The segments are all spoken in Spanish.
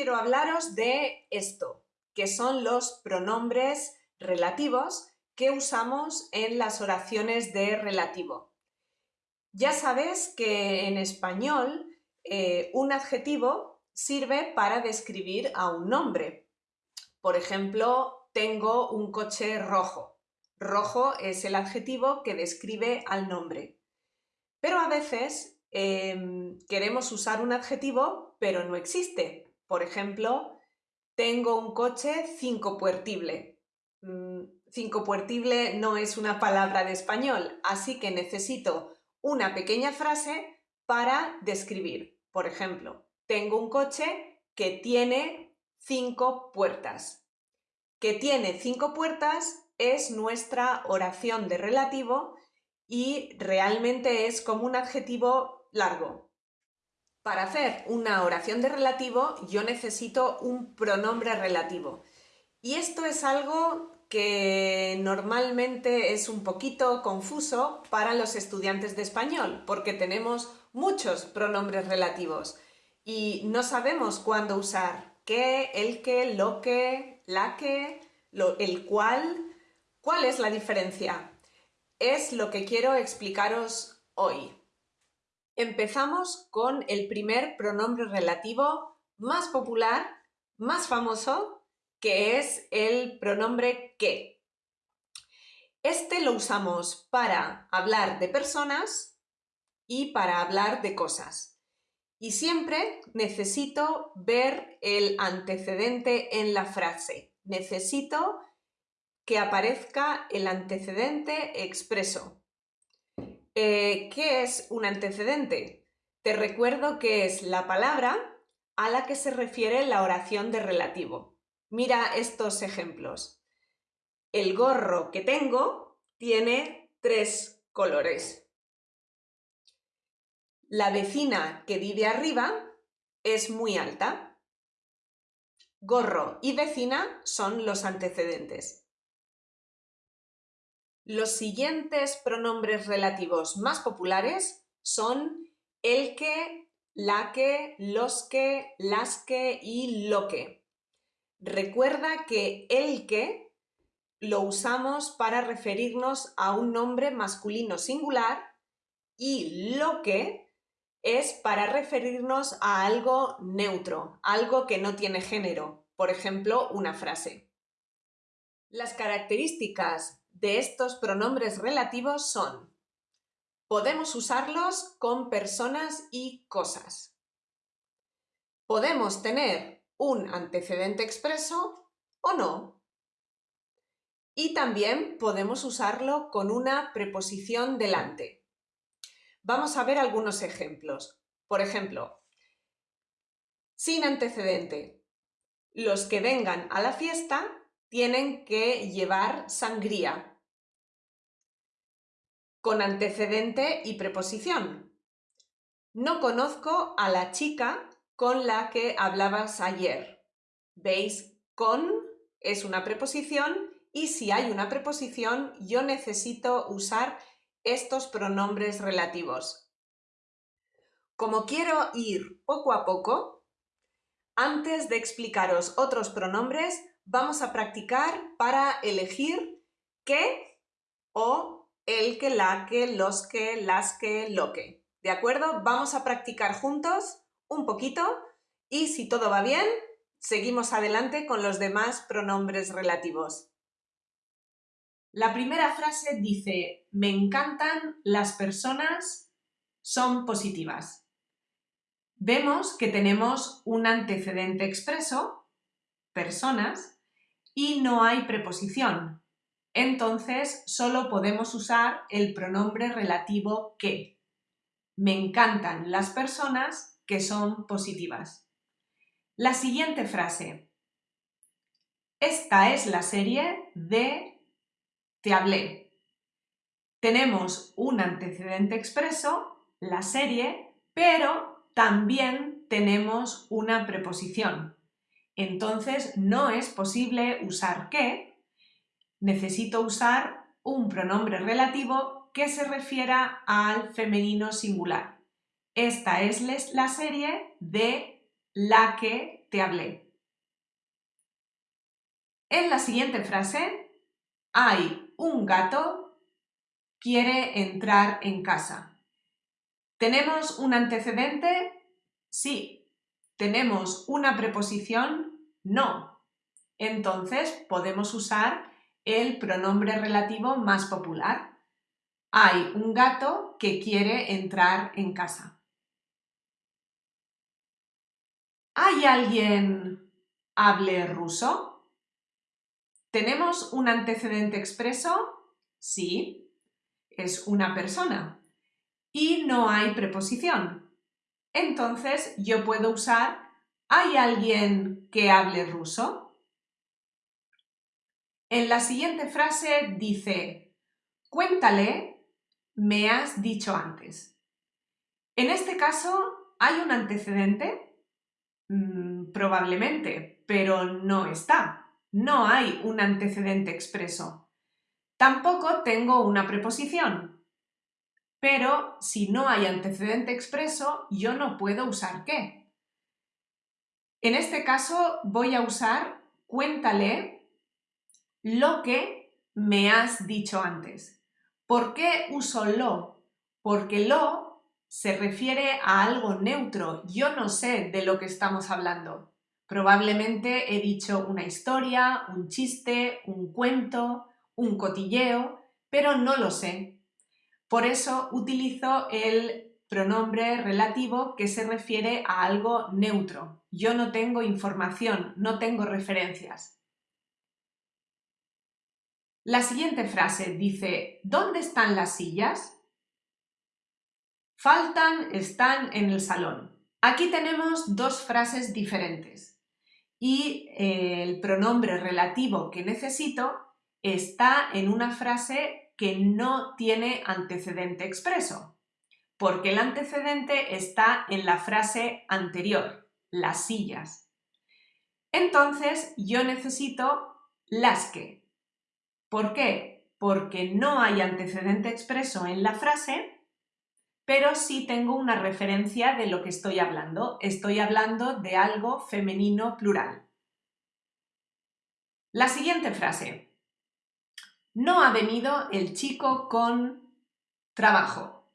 quiero hablaros de esto, que son los pronombres relativos que usamos en las oraciones de relativo. Ya sabes que en español eh, un adjetivo sirve para describir a un nombre. Por ejemplo, tengo un coche rojo. Rojo es el adjetivo que describe al nombre. Pero a veces em, queremos usar un adjetivo, pero no existe. Por ejemplo, tengo un coche cinco puertible. Mm, cinco puertible no es una palabra de español, así que necesito una pequeña frase para describir. Por ejemplo, tengo un coche que tiene cinco puertas. Que tiene cinco puertas es nuestra oración de relativo y realmente es como un adjetivo largo. Para hacer una oración de relativo yo necesito un pronombre relativo. Y esto es algo que normalmente es un poquito confuso para los estudiantes de español, porque tenemos muchos pronombres relativos y no sabemos cuándo usar qué, el que, lo que, la que, el cual. ¿Cuál es la diferencia? Es lo que quiero explicaros hoy. Empezamos con el primer pronombre relativo más popular, más famoso, que es el pronombre que. Este lo usamos para hablar de personas y para hablar de cosas. Y siempre necesito ver el antecedente en la frase. Necesito que aparezca el antecedente expreso. Eh, ¿Qué es un antecedente? Te recuerdo que es la palabra a la que se refiere la oración de relativo. Mira estos ejemplos. El gorro que tengo tiene tres colores. La vecina que vive arriba es muy alta. Gorro y vecina son los antecedentes. Los siguientes pronombres relativos más populares son el que, la que, los que, las que y lo que. Recuerda que el que lo usamos para referirnos a un nombre masculino singular y lo que es para referirnos a algo neutro, algo que no tiene género, por ejemplo, una frase. Las características de estos pronombres relativos son podemos usarlos con personas y cosas. Podemos tener un antecedente expreso o no. Y también podemos usarlo con una preposición delante. Vamos a ver algunos ejemplos. Por ejemplo, sin antecedente. Los que vengan a la fiesta tienen que llevar sangría. Con antecedente y preposición. No conozco a la chica con la que hablabas ayer. ¿Veis? Con es una preposición y si hay una preposición yo necesito usar estos pronombres relativos. Como quiero ir poco a poco, antes de explicaros otros pronombres, vamos a practicar para elegir qué o el que, la que, los que, las que, lo que. ¿De acuerdo? Vamos a practicar juntos un poquito y si todo va bien, seguimos adelante con los demás pronombres relativos. La primera frase dice, me encantan las personas, son positivas. Vemos que tenemos un antecedente expreso, personas, y no hay preposición. Entonces, solo podemos usar el pronombre relativo que. Me encantan las personas que son positivas. La siguiente frase. Esta es la serie de te hablé. Tenemos un antecedente expreso, la serie, pero también tenemos una preposición. Entonces no es posible usar que, necesito usar un pronombre relativo que se refiera al femenino singular. Esta es la serie de la que, te hablé. En la siguiente frase, hay un gato, quiere entrar en casa. ¿Tenemos un antecedente? Sí. ¿Tenemos una preposición? No. Entonces podemos usar el pronombre relativo más popular. Hay un gato que quiere entrar en casa. ¿Hay alguien hable ruso? ¿Tenemos un antecedente expreso? Sí, es una persona. Y no hay preposición. Entonces yo puedo usar ¿Hay alguien que hable ruso? En la siguiente frase dice Cuéntale, me has dicho antes. En este caso, ¿hay un antecedente? Mm, probablemente, pero no está. No hay un antecedente expreso. Tampoco tengo una preposición. Pero si no hay antecedente expreso, yo no puedo usar qué. En este caso voy a usar cuéntale lo que me has dicho antes. ¿Por qué uso lo? Porque lo se refiere a algo neutro. Yo no sé de lo que estamos hablando. Probablemente he dicho una historia, un chiste, un cuento, un cotilleo, pero no lo sé. Por eso utilizo el pronombre relativo que se refiere a algo neutro. Yo no tengo información, no tengo referencias. La siguiente frase dice ¿Dónde están las sillas? Faltan, están en el salón. Aquí tenemos dos frases diferentes y eh, el pronombre relativo que necesito está en una frase que no tiene antecedente expreso, porque el antecedente está en la frase anterior, las sillas. Entonces yo necesito las que. ¿Por qué? Porque no hay antecedente expreso en la frase pero sí tengo una referencia de lo que estoy hablando. Estoy hablando de algo femenino plural. La siguiente frase. No ha venido el chico con trabajo.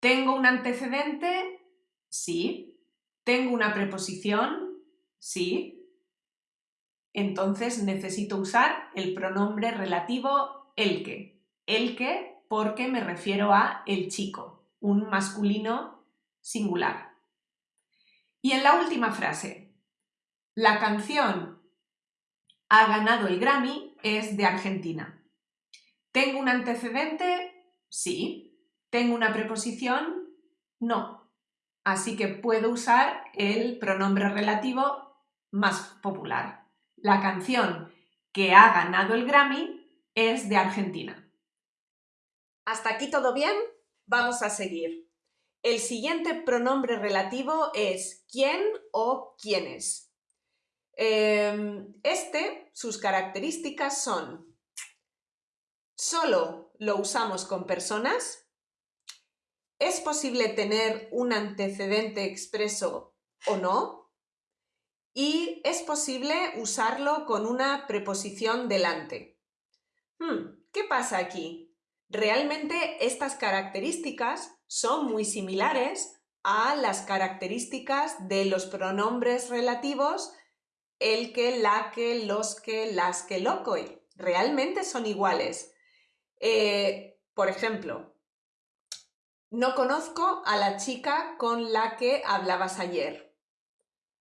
¿Tengo un antecedente? Sí. ¿Tengo una preposición? Sí. Entonces necesito usar el pronombre relativo el que. El que porque me refiero a el chico, un masculino singular. Y en la última frase, la canción ha ganado el Grammy es de Argentina. ¿Tengo un antecedente? Sí. ¿Tengo una preposición? No. Así que puedo usar el pronombre relativo más popular. La canción que ha ganado el Grammy es de Argentina. ¿Hasta aquí todo bien? Vamos a seguir. El siguiente pronombre relativo es quién o quiénes. Em, este, sus características son solo lo usamos con personas, es posible tener un antecedente expreso o no, y es posible usarlo con una preposición delante. Hmm, ¿Qué pasa aquí? Realmente estas características son muy similares a las características de los pronombres relativos el que, la que, los que, las que, loco. Realmente son iguales. Eh, por ejemplo, no conozco a la chica con la que hablabas ayer.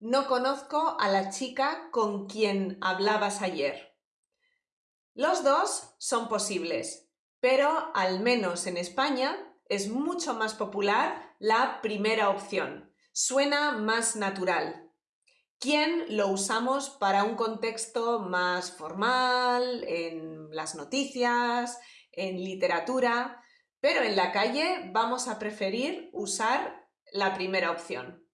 No conozco a la chica con quien hablabas ayer. Los dos son posibles, pero al menos en España es mucho más popular la primera opción. Suena más natural. ¿Quién lo usamos para un contexto más formal, en las noticias, en literatura, pero en la calle vamos a preferir usar la primera opción.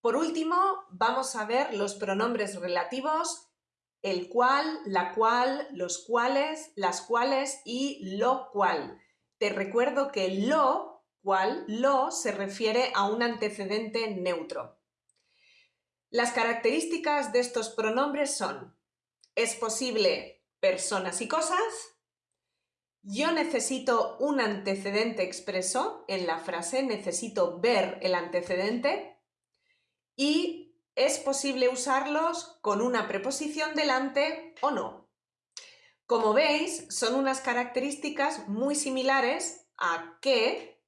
Por último, vamos a ver los pronombres relativos el cual, la cual, los cuales, las cuales y lo cual. Te recuerdo que lo cual, lo se refiere a un antecedente neutro. Las características de estos pronombres son es posible personas y cosas, yo necesito un antecedente expreso en la frase, necesito ver el antecedente y es posible usarlos con una preposición delante o no. Como veis, son unas características muy similares a que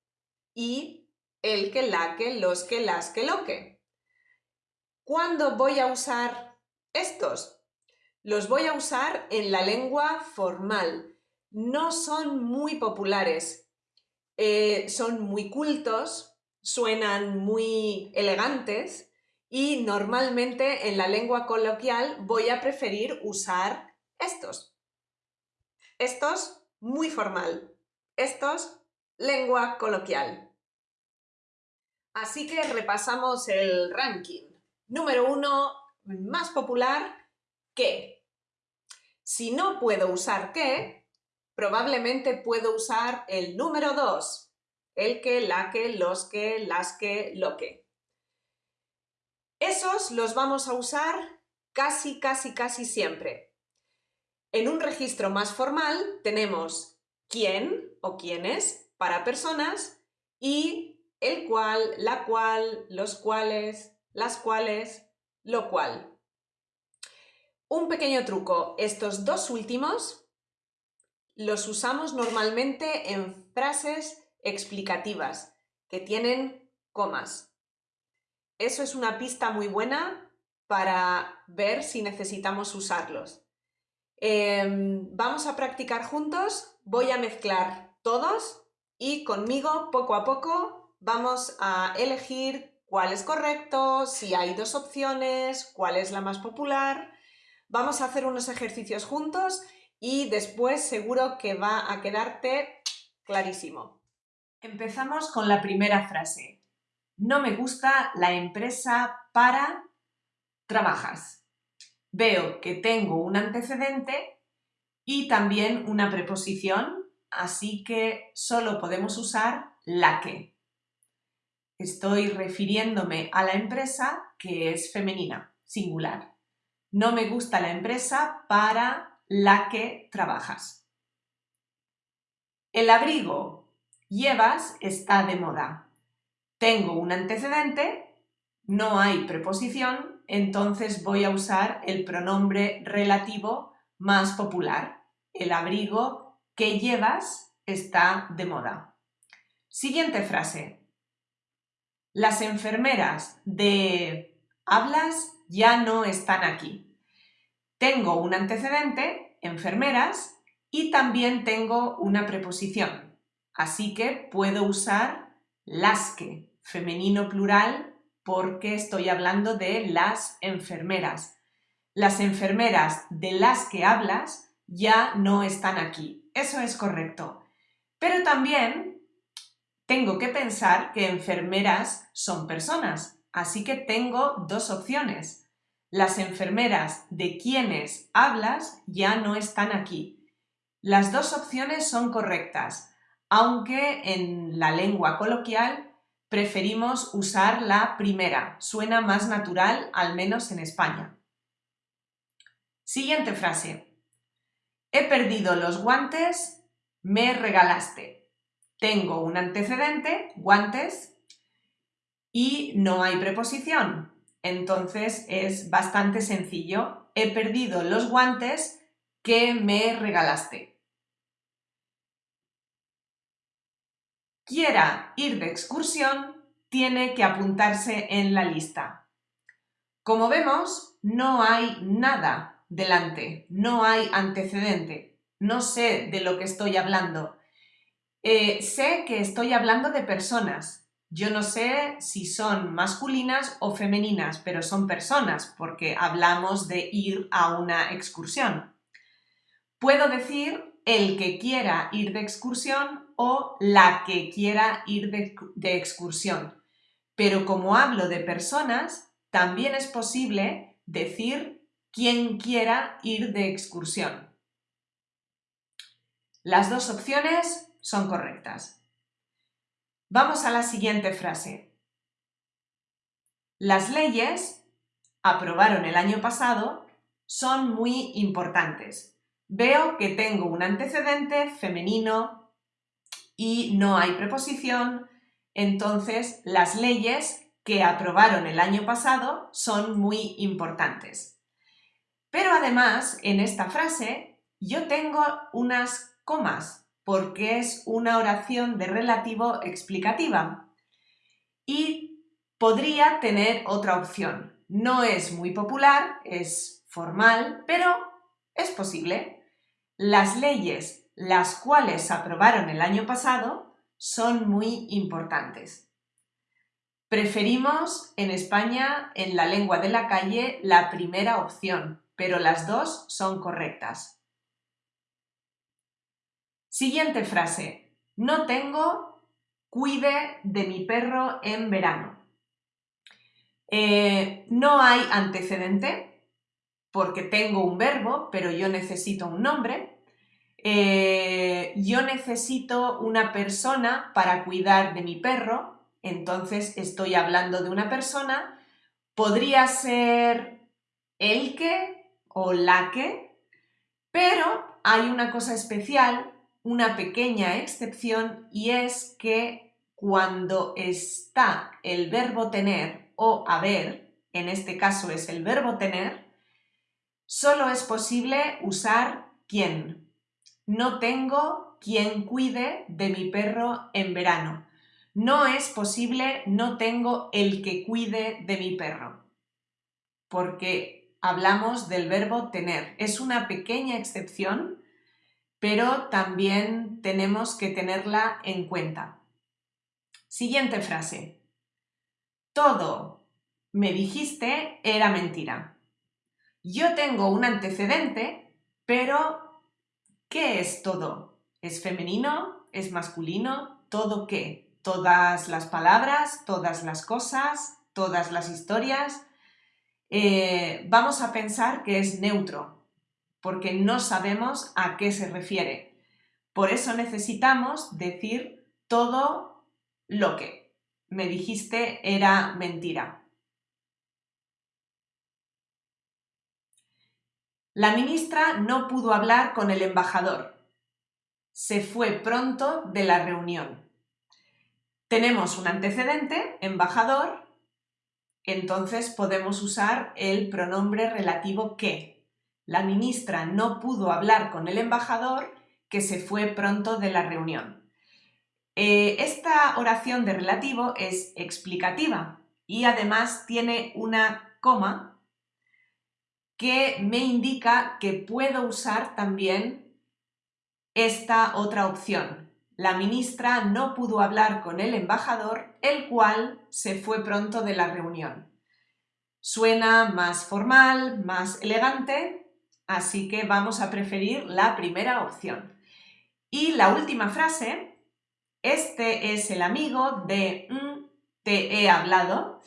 y el que, la que, los que, las que, lo que. ¿Cuándo voy a usar estos? Los voy a usar en la lengua formal, no son muy populares. Eh, son muy cultos, suenan muy elegantes y normalmente en la lengua coloquial voy a preferir usar estos. Estos, muy formal. Estos, lengua coloquial. Así que repasamos el ranking. Número uno, más popular, que. Si no puedo usar que, probablemente puedo usar el número 2, el que, la que, los que, las que, lo que. Esos los vamos a usar casi, casi, casi siempre. En un registro más formal tenemos quién o quiénes para personas y el cual, la cual, los cuales, las cuales, lo cual. Un pequeño truco, estos dos últimos los usamos normalmente en frases explicativas que tienen comas. Eso es una pista muy buena para ver si necesitamos usarlos. Em, vamos a practicar juntos, voy a mezclar todos y conmigo poco a poco vamos a elegir cuál es correcto, si hay dos opciones, cuál es la más popular. Vamos a hacer unos ejercicios juntos y después seguro que va a quedarte clarísimo. Empezamos con la primera frase. No me gusta la empresa para trabajas. Veo que tengo un antecedente y también una preposición, así que solo podemos usar la que. Estoy refiriéndome a la empresa que es femenina, singular. No me gusta la empresa para la que trabajas. El abrigo llevas está de moda. Tengo un antecedente, no hay preposición, entonces voy a usar el pronombre relativo más popular. El abrigo que llevas está de moda. Siguiente frase. Las enfermeras de hablas ya no están aquí. Tengo un antecedente, enfermeras, y también tengo una preposición. Así que puedo usar las que, femenino plural, porque estoy hablando de las enfermeras. Las enfermeras de las que hablas ya no están aquí. Eso es correcto. Pero también tengo que pensar que enfermeras son personas, así que tengo dos opciones las enfermeras de quienes hablas ya no están aquí. Las dos opciones son correctas, aunque en la lengua coloquial preferimos usar la primera, suena más natural, al menos en España. Siguiente frase. He perdido los guantes, me regalaste. Tengo un antecedente, guantes, y no hay preposición, entonces es bastante sencillo. He perdido los guantes que me regalaste. Quiera ir de excursión, tiene que apuntarse en la lista. Como vemos, no hay nada delante, no hay antecedente. No sé de lo que estoy hablando. Eh, sé que estoy hablando de personas, yo no sé si son masculinas o femeninas, pero son personas porque hablamos de ir a una excursión. Puedo decir el que quiera ir de excursión o la que quiera ir de, de excursión. Pero como hablo de personas, también es posible decir quien quiera ir de excursión. Las dos opciones son correctas. Vamos a la siguiente frase. Las leyes aprobaron el año pasado son muy importantes. Veo que tengo un antecedente femenino y no hay preposición, entonces las leyes que aprobaron el año pasado son muy importantes. Pero además, en esta frase, yo tengo unas comas, porque es una oración de relativo explicativa. Y podría tener otra opción. No es muy popular, es formal, pero es posible. Las leyes, las cuales aprobaron el año pasado, son muy importantes. Preferimos en España, en la lengua de la calle, la primera opción, pero las dos son correctas. Siguiente frase. No tengo cuide de mi perro en verano. Eh, no hay antecedente porque tengo un verbo, pero yo necesito un nombre. Eh, yo necesito una persona para cuidar de mi perro, entonces estoy hablando de una persona. Podría ser el que o la que, pero hay una cosa especial, una pequeña excepción, y es que cuando está el verbo tener o haber, en este caso es el verbo tener, solo es posible usar quién. No tengo quien cuide de mi perro en verano. No es posible, no tengo el que cuide de mi perro. Porque hablamos del verbo tener. Es una pequeña excepción, pero también tenemos que tenerla en cuenta. Siguiente frase. Todo, me dijiste, era mentira. Yo tengo un antecedente, pero ¿qué es todo? ¿Es femenino? ¿Es masculino? ¿Todo qué? ¿Todas las palabras? ¿Todas las cosas? ¿Todas las historias? Eh, vamos a pensar que es neutro, porque no sabemos a qué se refiere. Por eso necesitamos decir todo lo que me dijiste era mentira. La ministra no pudo hablar con el embajador. Se fue pronto de la reunión. Tenemos un antecedente, embajador, entonces podemos usar el pronombre relativo que. La ministra no pudo hablar con el embajador que se fue pronto de la reunión. Eh, esta oración de relativo es explicativa y además tiene una coma que me indica que puedo usar también esta otra opción. La ministra no pudo hablar con el embajador, el cual se fue pronto de la reunión. Suena más formal, más elegante, así que vamos a preferir la primera opción. Y la última frase, este es el amigo de mm, te he hablado,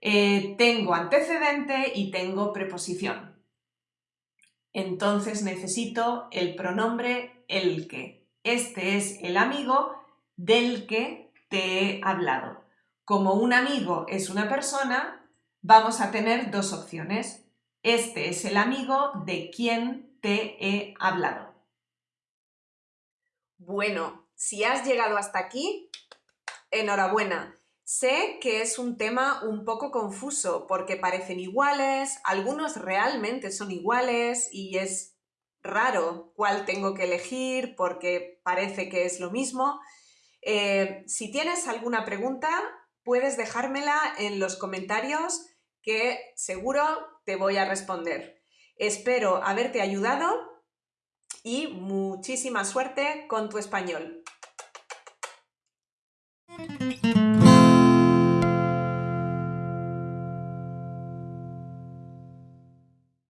eh, tengo antecedente y tengo preposición entonces necesito el pronombre el que. Este es el amigo del que te he hablado. Como un amigo es una persona, vamos a tener dos opciones. Este es el amigo de quien te he hablado. Bueno, si has llegado hasta aquí, enhorabuena. Sé que es un tema un poco confuso porque parecen iguales, algunos realmente son iguales y es raro cuál tengo que elegir porque parece que es lo mismo. Eh, si tienes alguna pregunta, puedes dejármela en los comentarios que seguro te voy a responder. Espero haberte ayudado y muchísima suerte con tu español.